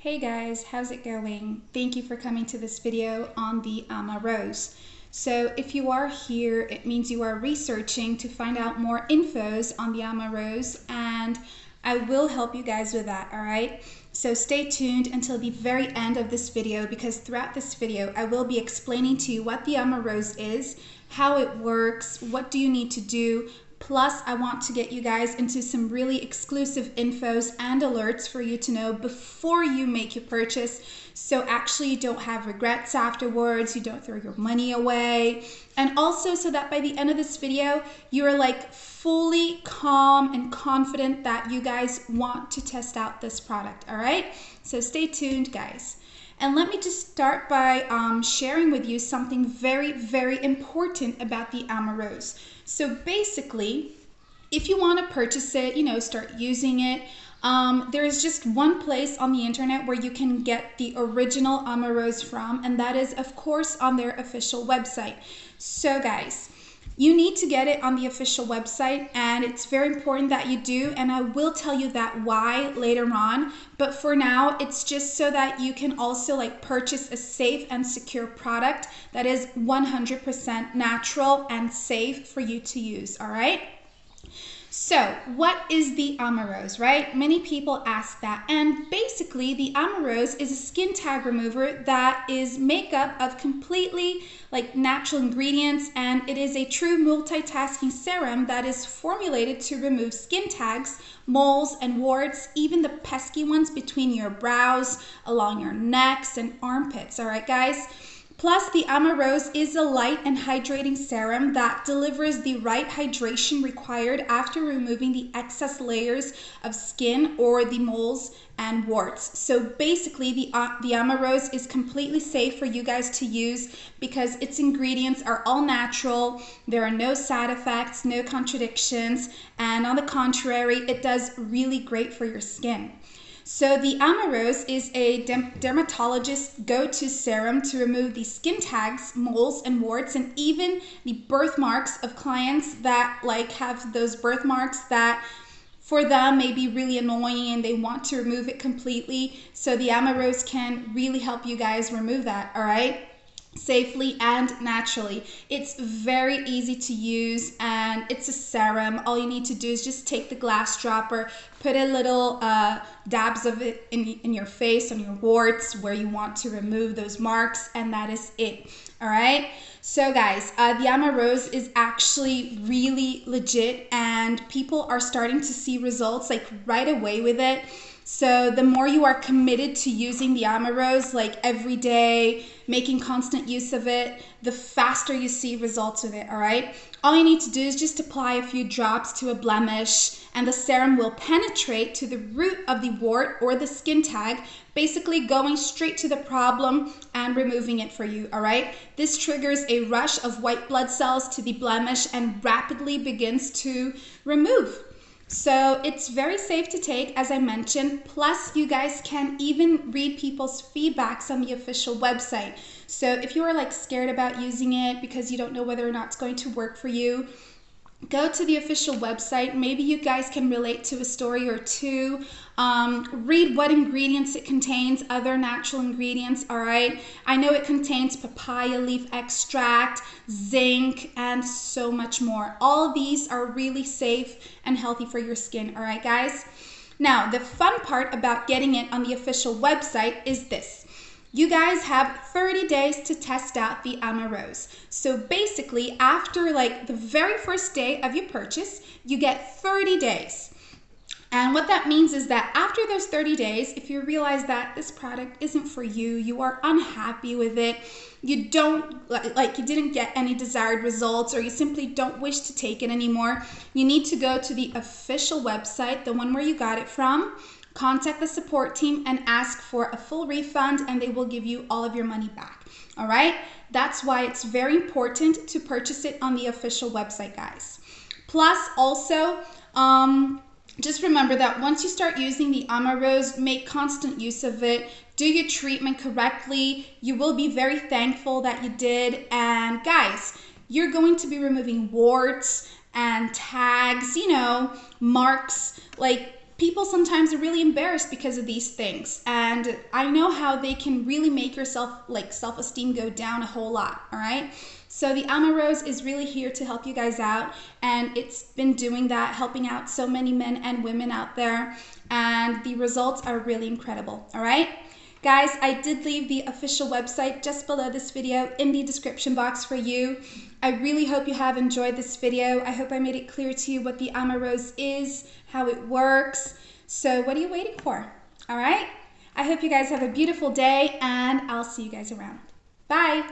Hey guys, how's it going? Thank you for coming to this video on the um, Ama Rose. So if you are here, it means you are researching to find out more infos on the Ama Rose and I will help you guys with that, all right? So stay tuned until the very end of this video because throughout this video, I will be explaining to you what the Ama Rose is, how it works, what do you need to do, Plus, I want to get you guys into some really exclusive infos and alerts for you to know before you make your purchase. So actually you don't have regrets afterwards, you don't throw your money away. And also so that by the end of this video, you are like fully calm and confident that you guys want to test out this product, all right? So stay tuned, guys. And let me just start by um, sharing with you something very, very important about the Ama Rose. So basically, if you want to purchase it, you know, start using it, um, there is just one place on the internet where you can get the original Ama Rose from, and that is, of course, on their official website. So, guys, you need to get it on the official website, and it's very important that you do. And I will tell you that why later on. But for now, it's just so that you can also like purchase a safe and secure product that is 100% natural and safe for you to use. All right. So, what is the Ama Rose, right? Many people ask that. And basically, the Ama Rose is a skin tag remover that is made up of completely like natural ingredients and it is a true multitasking serum that is formulated to remove skin tags, moles and warts, even the pesky ones between your brows, along your necks and armpits, all right guys? Plus, the Ama Rose is a light and hydrating serum that delivers the right hydration required after removing the excess layers of skin or the moles and warts. So basically, the, uh, the Ama Rose is completely safe for you guys to use because its ingredients are all natural. There are no side effects, no contradictions, and on the contrary, it does really great for your skin. So the Ama Rose is a dermatologist go-to serum to remove the skin tags, moles and warts and even the birthmarks of clients that like have those birthmarks that for them may be really annoying and they want to remove it completely. So the Ama Rose can really help you guys remove that, all right? Safely and naturally. It's very easy to use and it's a serum. All you need to do is just take the glass dropper, put a little uh, dabs of it in, in your face, on your warts where you want to remove those marks and that is it. All right. So guys, uh, the Ama Rose is actually really legit and people are starting to see results like right away with it. So the more you are committed to using the Ama Rose like every day, making constant use of it, the faster you see results with it, all right? All you need to do is just apply a few drops to a blemish and the serum will penetrate to the root of the wart or the skin tag, basically going straight to the problem and removing it for you, all right? This triggers a rush of white blood cells to the blemish and rapidly begins to remove. So it's very safe to take, as I mentioned. Plus, you guys can even read people's feedbacks on the official website. So if you are like scared about using it because you don't know whether or not it's going to work for you, go to the official website. Maybe you guys can relate to a story or two. Um, read what ingredients it contains, other natural ingredients, all right? I know it contains papaya leaf extract, zinc, and so much more. All these are really safe and healthy for your skin, all right, guys? Now, the fun part about getting it on the official website is this. You guys have 30 days to test out the Ama Rose. So basically, after like the very first day of your purchase, you get 30 days. And what that means is that after those 30 days, if you realize that this product isn't for you, you are unhappy with it, you don't like you didn't get any desired results or you simply don't wish to take it anymore, you need to go to the official website, the one where you got it from, contact the support team and ask for a full refund and they will give you all of your money back. All right? That's why it's very important to purchase it on the official website, guys. Plus, also, um, just remember that once you start using the Ama Rose, make constant use of it. Do your treatment correctly. You will be very thankful that you did. And guys, you're going to be removing warts and tags, you know, marks, like people sometimes are really embarrassed because of these things. And i know how they can really make yourself like self-esteem go down a whole lot all right? So the Alma Rose is really here to help you guys out. And it's been doing that helping out so many men and women out there. And the results are really incredible all right Guys, I did leave the official website just below this video in the description box for you. I really hope you have enjoyed this video. I hope I made it clear to you what the Alma Rose is, how it works. So what are you waiting for? All right? I hope you guys have a beautiful day and I'll see you guys around. Bye.